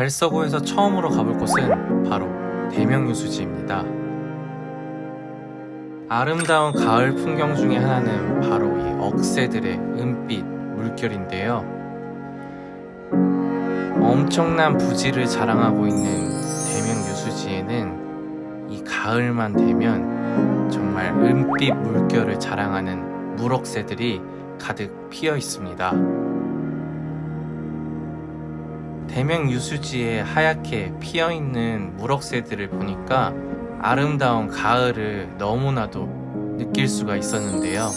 달서구에서 처음으로 가볼 곳은 바로 대명유수지입니다. 아름다운 가을 풍경 중에 하나는 바로 이 억새들의 은빛 물결인데요. 엄청난 부지를 자랑하고 있는 대명유수지에는 이 가을만 되면 정말 은빛 물결을 자랑하는 물억새들이 가득 피어 있습니다. 대명 유수지에 하얗게 피어있는 물억새들을 보니까 아름다운 가을을 너무나도 느낄 수가 있었는데요.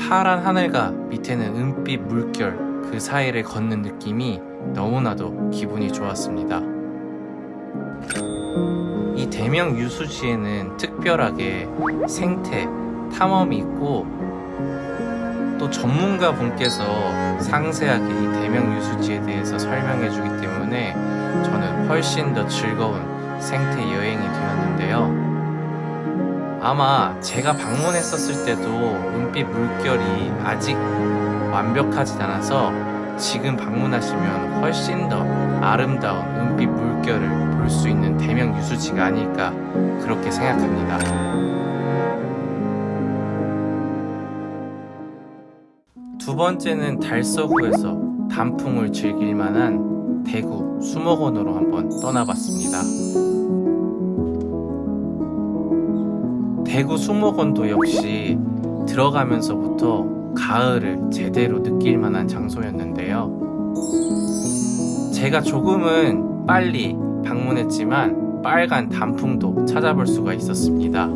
파란 하늘과 밑에는 은빛 물결 그 사이를 걷는 느낌이 너무나도 기분이 좋았습니다. 이 대명 유수지에는 특별하게 생태, 탐험이 있고 또 전문가 분께서 상세하게 이 대명 유수지에 대해서 설명해 주기 때문에 저는 훨씬 더 즐거운 생태 여행이 되었는데요. 아마 제가 방문했었을 때도 은빛 물결이 아직 완벽하지 않아서 지금 방문하시면 훨씬 더 아름다운 은빛 물결을 볼 수 있는 대명 유수지가 아닐까 그렇게 생각합니다. 두 번째는 달서구에서 단풍을 즐길 만한 대구 수목원으로 한번 떠나봤습니다. 대구 수목원도 역시 들어가면서부터 가을을 제대로 느낄 만한 장소였는데요. 제가 조금은 빨리 방문했지만 빨간 단풍도 찾아볼 수가 있었습니다.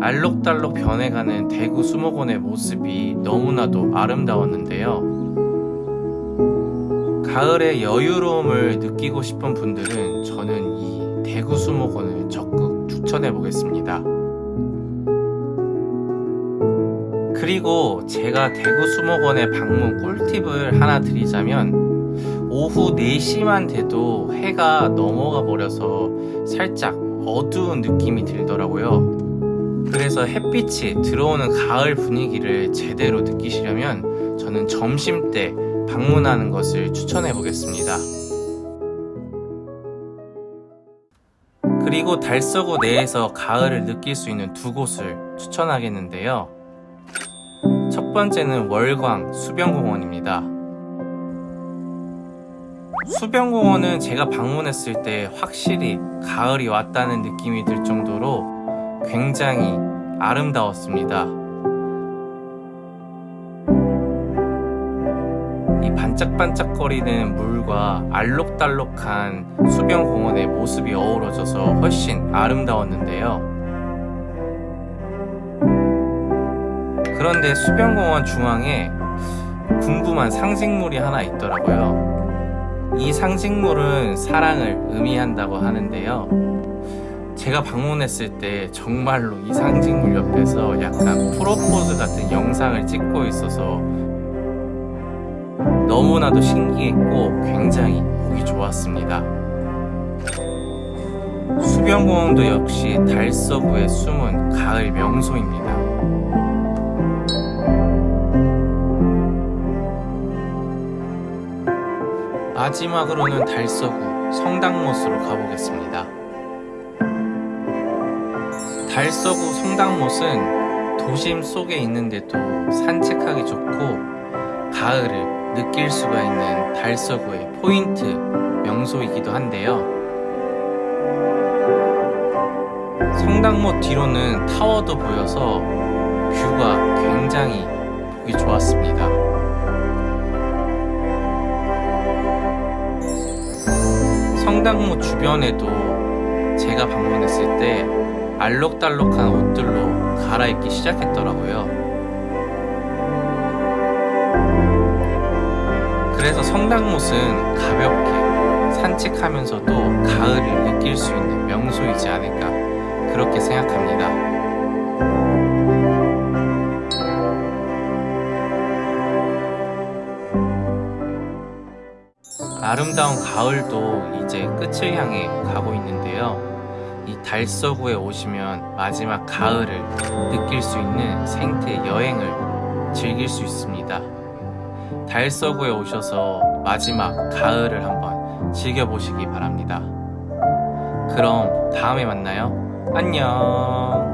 알록달록 변해가는 대구 수목원의 모습이 너무나도 아름다웠는데요. 가을의 여유로움을 느끼고 싶은 분들은 저는 이 대구 수목원을 적극 추천해 보겠습니다. 그리고 제가 대구 수목원의 방문 꿀팁을 하나 드리자면 오후 4시만 돼도 해가 넘어가 버려서 살짝 어두운 느낌이 들더라고요. 그래서 햇빛이 들어오는 가을 분위기를 제대로 느끼시려면 저는 점심 때 방문하는 것을 추천해 보겠습니다. 그리고 달서구 내에서 가을을 느낄 수 있는 두 곳을 추천하겠는데요. 첫 번째는 월광 수변공원입니다. 수변공원은 제가 방문했을 때 확실히 가을이 왔다는 느낌이 들 정도로 굉장히 아름다웠습니다. 이 반짝반짝거리는 물과 알록달록한 수변공원의 모습이 어우러져서 훨씬 아름다웠는데요. 그런데 수변공원 중앙에 궁금한 상징물이 하나 있더라고요. 이 상징물은 사랑을 의미한다고 하는데요. 제가 방문했을 때 정말로 이 상징물 옆에서 약간 프로포즈 같은 영상을 찍고 있어서 너무나도 신기했고 굉장히 보기 좋았습니다. 수변공원도 역시 달서구의 숨은 가을 명소입니다. 마지막으로는 달서구 성당못으로 가보겠습니다. 달서구 성당못은 도심 속에 있는데도 산책하기 좋고 가을을 느낄 수가 있는 달서구의 포인트 명소이기도 한데요. 성당못 뒤로는 타워도 보여서 뷰가 굉장히 보기 좋았습니다. 성당못 주변에도 제가 방문했을 때 알록달록한 옷들로 갈아입기 시작했더라고요. 그래서 성당못은 가볍게 산책하면서도 가을을 느낄 수 있는 명소이지 않을까 그렇게 생각합니다. 아름다운 가을도 이제 끝을 향해 가고 있는데요. 이 달서구에 오시면 마지막 가을을 느낄 수 있는 생태 여행을 즐길 수 있습니다. 달서구에 오셔서 마지막 가을을 한번 즐겨보시기 바랍니다. 그럼 다음에 만나요. 안녕.